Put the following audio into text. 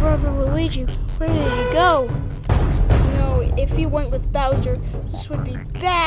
Brother Luigi, where did he go? You know, if he went with Bowser, this would be bad.